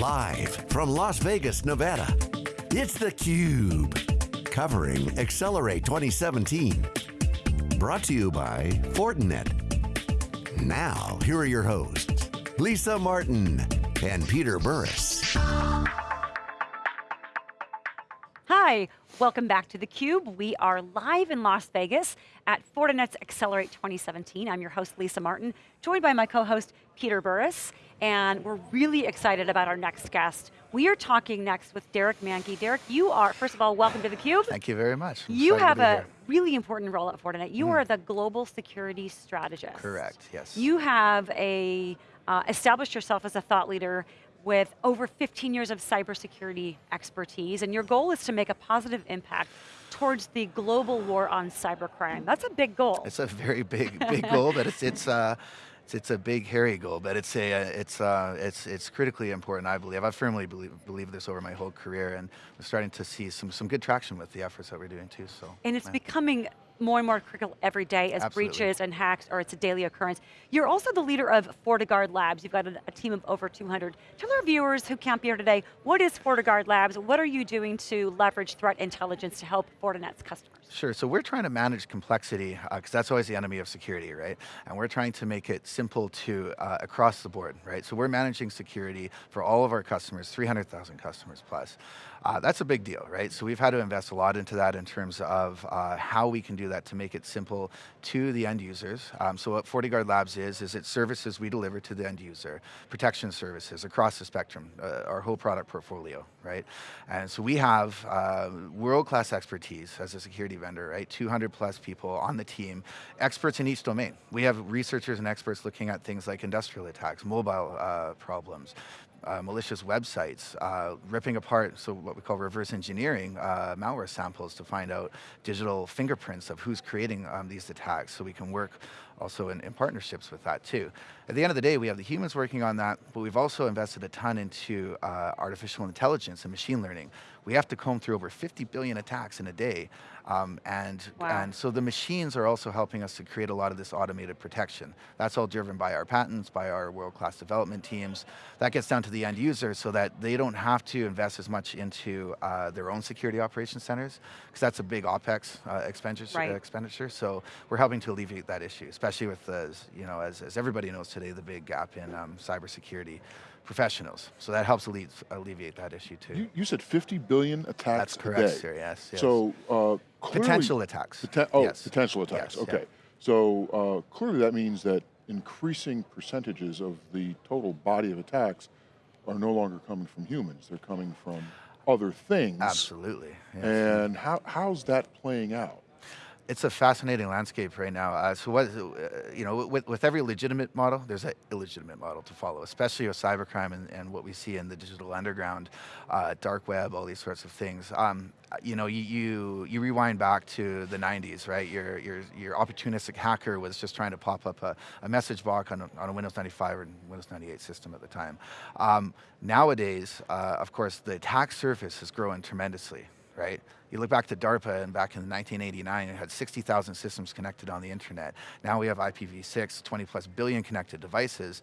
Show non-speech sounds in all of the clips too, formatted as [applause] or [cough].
Live from Las Vegas, Nevada, it's theCUBE. Covering Accelerate 2017. Brought to you by Fortinet. Now, here are your hosts, Lisa Martin and Peter Burris. Hi, welcome back to theCUBE. We are live in Las Vegas at Fortinet's Accelerate 2017. I'm your host, Lisa Martin, joined by my co-host, Peter Burris, and we're really excited about our next guest. We are talking next with Derek Manky. Derek, you are, first of all, welcome to theCUBE. Thank you very much. I'm you have a here. really important role at Fortinet. You mm. are the global security strategist. Correct, yes. You have a, uh, established yourself as a thought leader with over 15 years of cybersecurity expertise, and your goal is to make a positive impact towards the global war on cybercrime. That's a big goal. It's a very big, [laughs] big goal, but it's, it's uh, it's, it's a big, hairy goal, but it's a, it's, uh, it's, it's critically important, I believe. I firmly believe, believe this over my whole career, and we're starting to see some, some good traction with the efforts that we're doing too, so. And it's yeah. becoming more and more critical every day as Absolutely. breaches and hacks or it's a daily occurrence. You're also the leader of FortiGuard Labs. You've got a, a, team of over 200. Tell our viewers who can't be here today, what is FortiGuard Labs? What are you doing to leverage threat intelligence to help Fortinet's customers? Sure, so we're trying to manage complexity, because uh, that's always the enemy of security, right? And we're trying to make it simple to, uh, across the board, right? So we're managing security for all of our customers, 300,000 customers plus. Uh, that's a big deal, right? So we've had to invest a lot into that in terms of uh, how we can do that to make it simple to the end users. Um, so what FortiGuard Labs is, is it services we deliver to the end user, protection services across the spectrum, uh, our whole product portfolio, right? And so we have uh, world-class expertise as a security vendor, right? 200 plus people on the team, experts in each domain. We have researchers and experts looking at things like industrial attacks, mobile uh, problems, uh, malicious websites, uh, ripping apart, so what we call reverse engineering, uh, malware samples to find out digital fingerprints of who's creating um, these attacks so we can work also in, in, partnerships with that too. At the end of the day, we have the humans working on that, but we've also invested a ton into uh, artificial intelligence and machine learning. We have to comb through over 50 billion attacks in a day um, and, wow. and so the machines are also helping us to create a lot of this automated protection. That's all driven by our patents, by our world-class development teams. That gets down to the end user so that they don't have to invest as much into uh, their own security operations centers, because that's a big OpEx uh, expenditure, right. expenditure. So we're helping to alleviate that issue, especially with, the, you know, as, as everybody knows today, the big gap in um, cybersecurity professionals. So that helps alleviate that issue too. You, you said 50 billion attacks That's correct, sir, yes, yes. So uh, clearly, Potential attacks. Poten oh, yes. potential attacks, yes, okay. Yeah. So uh, clearly that means that increasing percentages of the total body of attacks are no longer coming from humans, they're coming from other things. Absolutely. Yes. And how, how's that playing out? It's a fascinating landscape right now. Uh, so what, uh, you know, with, with every legitimate model, there's an illegitimate model to follow, especially with cybercrime and, and what we see in the digital underground, uh, dark web, all these sorts of things. Um, you know, you, you, you rewind back to the 90s, right? Your, your, your opportunistic hacker was just trying to pop up a, a message box on a, on a Windows 95 or Windows 98 system at the time. Um, nowadays, uh, of course, the attack surface has grown tremendously, right? You look back to DARPA and back in 1989, it had 60,000 systems connected on the internet. Now we have IPv6, 20 plus billion connected devices.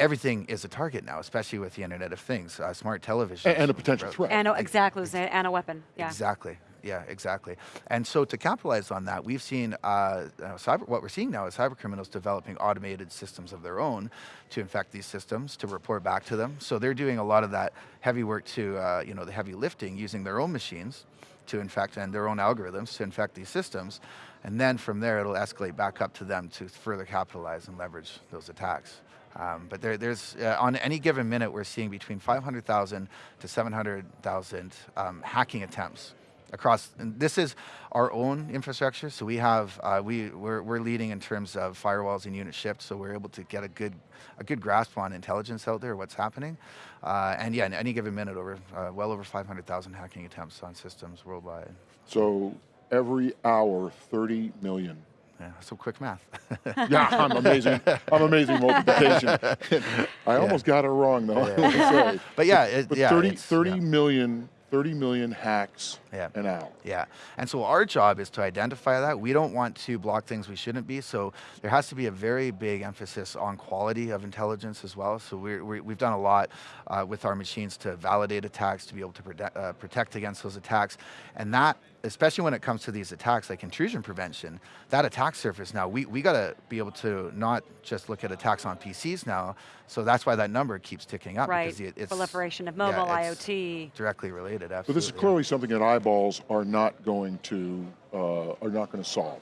Everything is a target now, especially with the Internet of Things, uh, smart television. And, and, a potential threat. And, exactly, and a weapon, yeah. Exactly, yeah, exactly. And so to capitalize on that, we've seen, uh, cyber, what we're seeing now is cyber criminals developing automated systems of their own to infect these systems, to report back to them. So they're doing a lot of that heavy work to, uh, you know, the heavy lifting using their own machines to infect and their own algorithms to infect these systems. And then from there, it'll escalate back up to them to further capitalize and leverage those attacks. Um, but there, there's, uh, on any given minute, we're seeing between 500,000 to 700,000 um, hacking attempts across, and this is our own infrastructure, so we have, uh, we, we're, we're leading in terms of firewalls and unit shipped, so we're able to get a good, a good grasp on intelligence out there, what's happening. Uh, and yeah, in any given minute, over uh, well over 500,000 hacking attempts on systems worldwide. So every hour, 30 million. Yeah, so quick math. [laughs] yeah, I'm amazing. I'm amazing multiplication. [laughs] I yeah. almost got it wrong though. Yeah. [laughs] but yeah, it, but yeah, 30, 30 million 30 million hacks yeah. an hour. Yeah, and so our job is to identify that. We don't want to block things we shouldn't be, so there has to be a very big emphasis on quality of intelligence as well. So we have done a lot uh, with our machines to validate attacks, to be able to protect, uh, protect against those attacks, and that especially when it comes to these attacks like intrusion prevention, that attack surface now, we, we got to be able to not just look at attacks on PCs now, so that's why that number keeps ticking up. Right, because it's, proliferation of mobile, yeah, IoT. Directly related, absolutely. But this is clearly something that eyeballs are not going to, uh, are not going to solve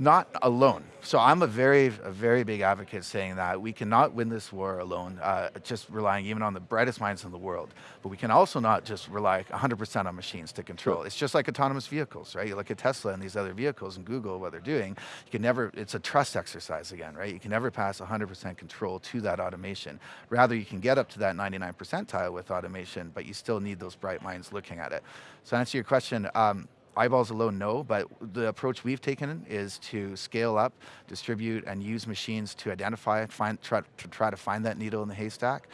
not alone. So I'm a very, a very big advocate saying that we cannot win this war alone, uh, just relying even on the brightest minds in the world. But we can also not just rely 100% on machines to control. It's just like autonomous vehicles, right? You look at Tesla and these other vehicles and Google, what they're doing, you can never, it's a trust exercise again, right? You can never pass 100% control to that automation. Rather, you can get up to that 99 percentile with automation, but you still need those bright minds looking at it. So to answer your question, um, eyeballs alone, no, but the approach we've taken is to scale up, distribute, and use machines to identify, find, try, to try to find that needle in the haystack,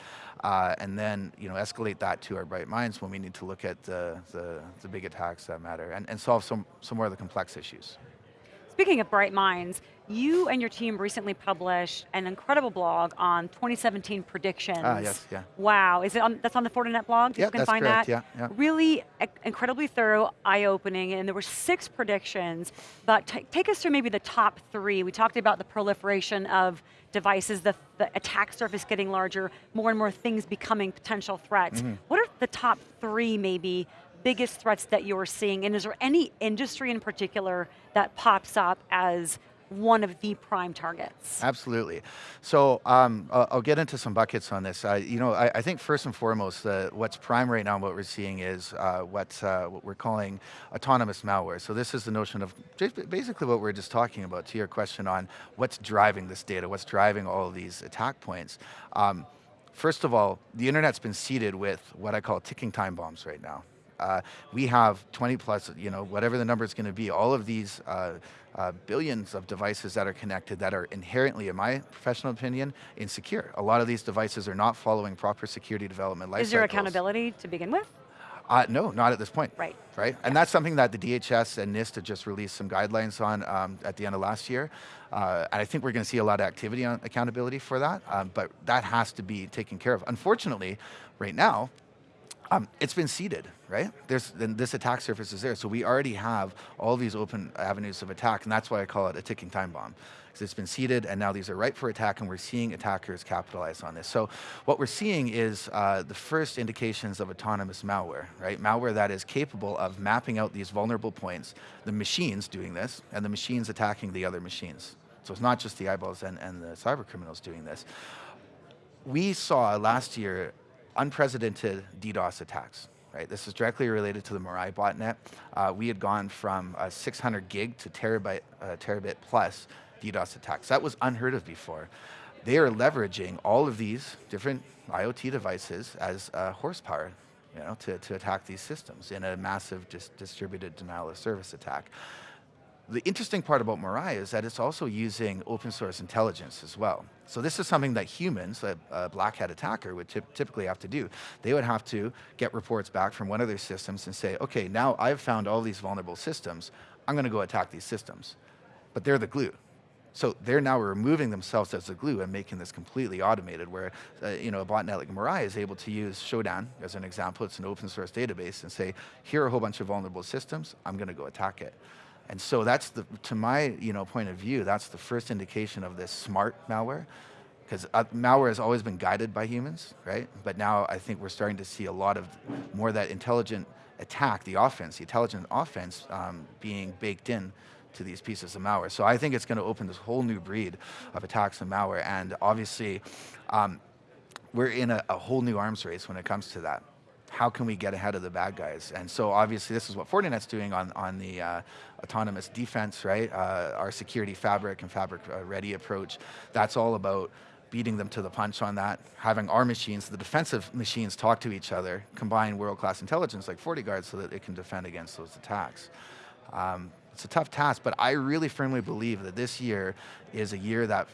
uh, and then you know escalate that to our bright minds when we need to look at the, the, the big attacks that matter and, and solve some, some more of the complex issues. Speaking of bright minds, you and your team recently published an incredible blog on 2017 predictions. Ah, yes, yeah. Wow, is it on, that's on the Fortinet blog? Yeah, you can find correct, that? Yeah, yeah. Really incredibly thorough, eye-opening, and there were six predictions, but take us through maybe the top three. We talked about the proliferation of devices, the, the attack surface getting larger, more and more things becoming potential threats. Mm -hmm. What are the top three maybe biggest threats that you're seeing, and is there any industry in particular that pops up as one of the prime targets. Absolutely. So um, I'll, get into some buckets on this. Uh, you know, I, I, think first and foremost, uh, what's prime right now, what we're seeing is uh, what, uh, what we're calling autonomous malware. So this is the notion of basically what we're just talking about to your question on what's driving this data, what's driving all of these attack points. Um, first of all, the internet's been seeded with what I call ticking time bombs right now. Uh, we have 20 plus, you know, whatever the number is going to be, all of these uh, uh, billions of devices that are connected that are inherently, in my professional opinion, insecure. A lot of these devices are not following proper security development life Is there accountability to begin with? Uh, no, not at this point. Right. Right, and yeah. that's something that the DHS and NIST have just released some guidelines on um, at the end of last year. Uh, and I think we're going to see a lot of activity on accountability for that, um, but that has to be taken care of. Unfortunately, right now, um, it's been seeded, right? There's, this attack surface is there, so we already have all these open avenues of attack, and that's why I call it a ticking time bomb. Because it's been seeded, and now these are ripe for attack, and we're seeing attackers capitalize on this. So what we're seeing is uh, the first indications of autonomous malware, right? Malware that is capable of mapping out these vulnerable points, the machines doing this, and the machines attacking the other machines. So it's not just the eyeballs and, and the cyber criminals doing this. We saw last year unprecedented DDoS attacks. Right? This is directly related to the Mirai botnet. Uh, we had gone from 600 gig to terabyte, uh, terabit plus DDoS attacks. That was unheard of before. They are leveraging all of these different IoT devices as uh, horsepower you know, to, to attack these systems in a massive dis distributed denial of service attack. The interesting part about Mirai is that it's also using open source intelligence as well. So this is something that humans, a, a black hat attacker, would typically have to do. They would have to get reports back from one of their systems and say, okay, now I've found all these vulnerable systems, I'm going to go attack these systems. But they're the glue. So they're now removing themselves as the glue and making this completely automated where uh, you know, a botnet like Mirai is able to use Shodan as an example, it's an open source database and say, here are a whole bunch of vulnerable systems, I'm going to go attack it. And so that's the, to my you know, point of view, that's the first indication of this smart malware. Because uh, malware has always been guided by humans, right? But now I think we're starting to see a lot of more that intelligent attack, the offense, the intelligent offense um, being baked in to these pieces of malware. So I think it's going to open this whole new breed of attacks and malware. And obviously, um, we're in a, a whole new arms race when it comes to that how can we get ahead of the bad guys? And so obviously this is what Fortinet's doing on, on the uh, autonomous defense, right? Uh, our security fabric and fabric uh, ready approach, that's all about beating them to the punch on that, having our machines, the defensive machines talk to each other, combine world-class intelligence like FortiGuard so that it can defend against those attacks. Um, it's a tough task, but I really firmly believe that this year is a year that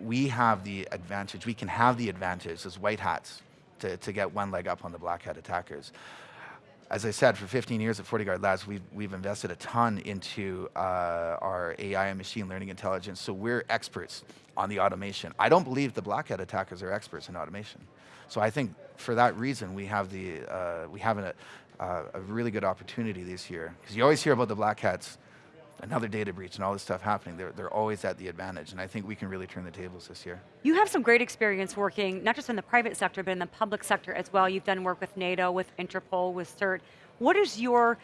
we have the advantage, we can have the advantage as white hats to, to get one leg up on the black hat attackers. as I said, for 15 years at FortiGuard Labs, we've, we've invested a ton into uh, our AI and machine learning intelligence, so we're experts on the automation. I don't believe the black hat attackers are experts in automation. So I think for that reason, we have, the, uh, we have a, uh, a really good opportunity this year. Because you always hear about the black hats, another data breach and all this stuff happening, they're, they're always at the advantage, and I think we can really turn the tables this year. You have some great experience working, not just in the private sector, but in the public sector as well. You've done work with NATO, with Interpol, with CERT. What is your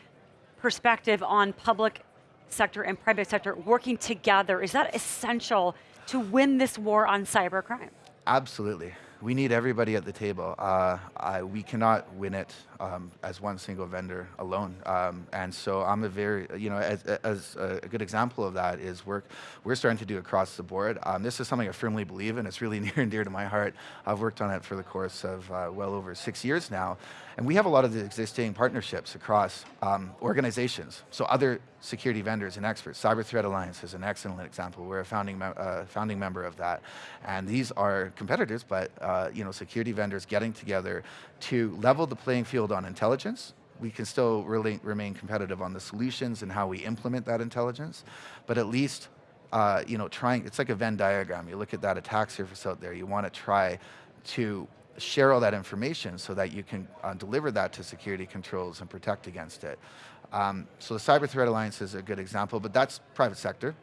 perspective on public sector and private sector working together? Is that essential to win this war on cybercrime? Absolutely we need everybody at the table. Uh, I, we cannot win it um, as one single vendor alone. Um, and so I'm a very, you know, as, as, a good example of that is work we're starting to do across the board. Um, this is something I firmly believe in. It's really [laughs] near and dear to my heart. I've worked on it for the course of uh, well over six years now. And we have a lot of the existing partnerships across um, organizations. So other security vendors and experts. Cyber Threat Alliance is an excellent example. We're a founding, uh, founding member of that. And these are competitors, but uh, you know, security vendors getting together to level the playing field on intelligence. We can still really remain competitive on the solutions and how we implement that intelligence, but at least uh, you know, trying, it's like a Venn diagram. You look at that attack surface out there, you want to try to share all that information so that you can uh, deliver that to security controls and protect against it. Um, so the Cyber Threat Alliance is a good example, but that's private sector.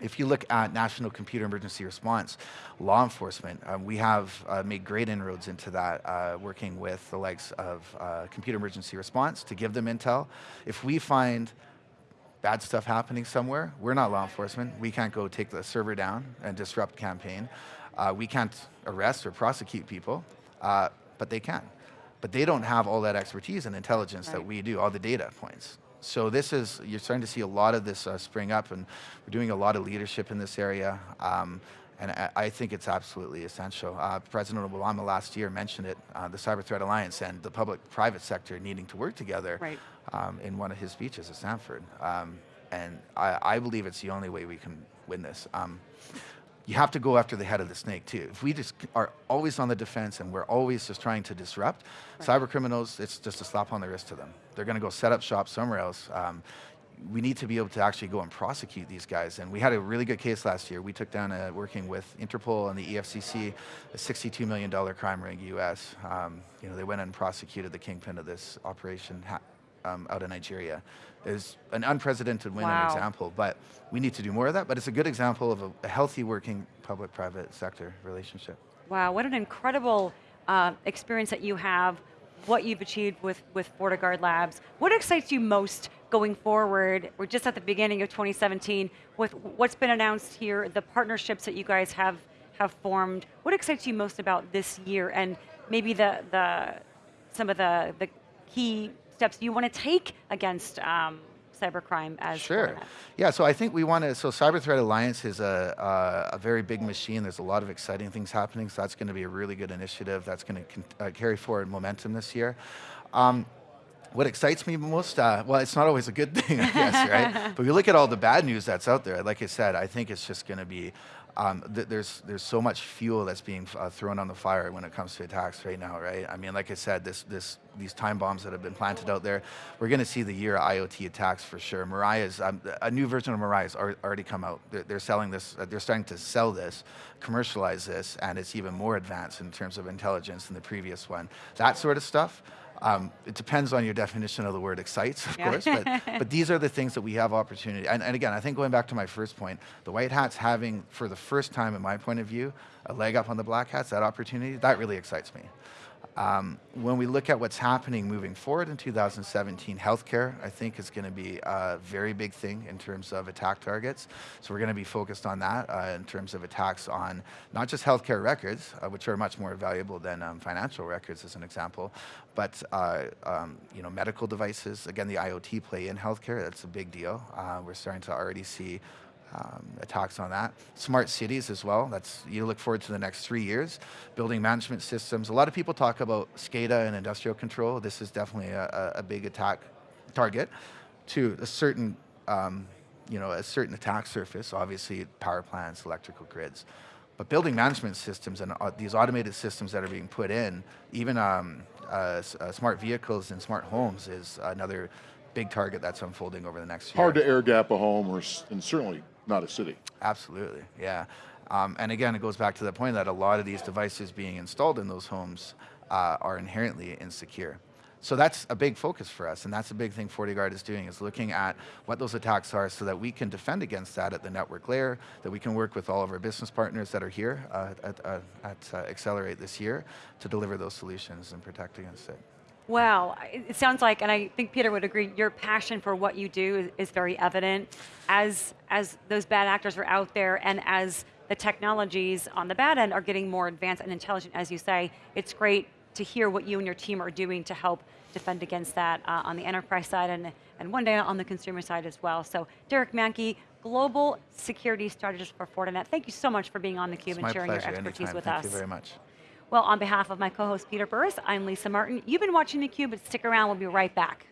If you look at National Computer Emergency Response, law enforcement, um, we have uh, made great inroads into that, uh, working with the likes of uh, Computer Emergency Response to give them intel. If we find bad stuff happening somewhere, we're not law enforcement. We can't go take the server down and disrupt campaign. Uh, we can't arrest or prosecute people uh, but they can. But they don't have all that expertise and intelligence right. that we do, all the data points. So this is, you're starting to see a lot of this uh, spring up and we're doing a lot of leadership in this area. Um, and I, I, think it's absolutely essential. Uh, President Obama last year mentioned it, uh, the Cyber Threat Alliance and the public-private sector needing to work together right. um, in one of his speeches at Stanford. Um, and I, I, believe it's the only way we can win this. You have to go after the head of the snake too. If we just are always on the defense and we're always just trying to disrupt, right. cyber criminals, it's just a slap on the wrist to them. They're going to go set up shop somewhere else. Um, we need to be able to actually go and prosecute these guys. And we had a really good case last year. We took down, a, working with Interpol and the EFCC, a $62 million crime ring US. Um, you know, they went and prosecuted the kingpin of this operation um, out of Nigeria is an unprecedented win wow. example, but we need to do more of that, but it's a good example of a, a healthy working public-private sector relationship. Wow, what an incredible uh, experience that you have, what you've achieved with, with FortiGuard Labs. What excites you most going forward? We're just at the beginning of 2017 with what's been announced here, the partnerships that you guys have, have formed. What excites you most about this year and maybe the, the, some of the, the key steps you want to take against um, cybercrime as Sure. Yeah, so I think we want to, so Cyber Threat Alliance is a, a, a, very big machine. There's a lot of exciting things happening, so that's going to be a really good initiative that's going to uh, carry forward momentum this year. Um, what excites me most, uh, well, it's not always a good [laughs] thing, I guess, right? [laughs] But you look at all the bad news that's out there, like I said, I think it's just going to be um, th there's there's so much fuel that's being uh, thrown on the fire when it comes to attacks right now, right? I mean, like I said, this this these time bombs that have been planted out there, we're going to see the Year of IoT attacks for sure. Mirai's um, a new version of Mirai's already come out. They're, they're selling this. Uh, they're starting to sell this, commercialize this, and it's even more advanced in terms of intelligence than the previous one. That sort of stuff. Um, it depends on your definition of the word excites, of yeah. course, but, [laughs] but these are the things that we have opportunity. And, and again, I think going back to my first point, the white hats having, for the first time in my point of view, a leg up on the black hats, that opportunity, that really excites me. Um, when we look at what's happening moving forward in 2017, healthcare, I think, is going to be a very big thing in terms of attack targets. So we're going to be focused on that uh, in terms of attacks on not just healthcare records, uh, which are much more valuable than um, financial records, as an example, but uh, um, you know, medical devices. Again, the IoT play in healthcare, that's a big deal. Uh, we're starting to already see um, attacks on that. Smart cities as well, that's, you look forward to the next three years. Building management systems, a lot of people talk about SCADA and industrial control. This is definitely a, a big attack target to a certain, um, you know, a certain attack surface, obviously power plants, electrical grids. But building management systems and uh, these automated systems that are being put in, even um, uh, uh, smart vehicles and smart homes is another big target that's unfolding over the next year. Hard to air gap a home, or and certainly not a city. Absolutely, yeah. Um, and again, it goes back to the point that a lot of these devices being installed in those homes uh, are inherently insecure. So that's a big focus for us, and that's a big thing FortiGuard is doing, is looking at what those attacks are so that we can defend against that at the network layer, that we can work with all of our business partners that are here uh, at, uh, at uh, Accelerate this year to deliver those solutions and protect against it. Well, it sounds like, and I think Peter would agree, your passion for what you do is, is very evident. As, as those bad actors are out there and as the technologies on the bad end are getting more advanced and intelligent, as you say, it's great to hear what you and your team are doing to help defend against that uh, on the enterprise side and, and one day on the consumer side as well. So Derek Manky, Global Security Strategist for Fortinet, thank you so much for being on theCUBE and sharing pleasure, your expertise anytime. with Thank us. Thank you very much. Well, on behalf of my co-host Peter Burris, I'm Lisa Martin. You've been watching theCUBE, but stick around, we'll be right back.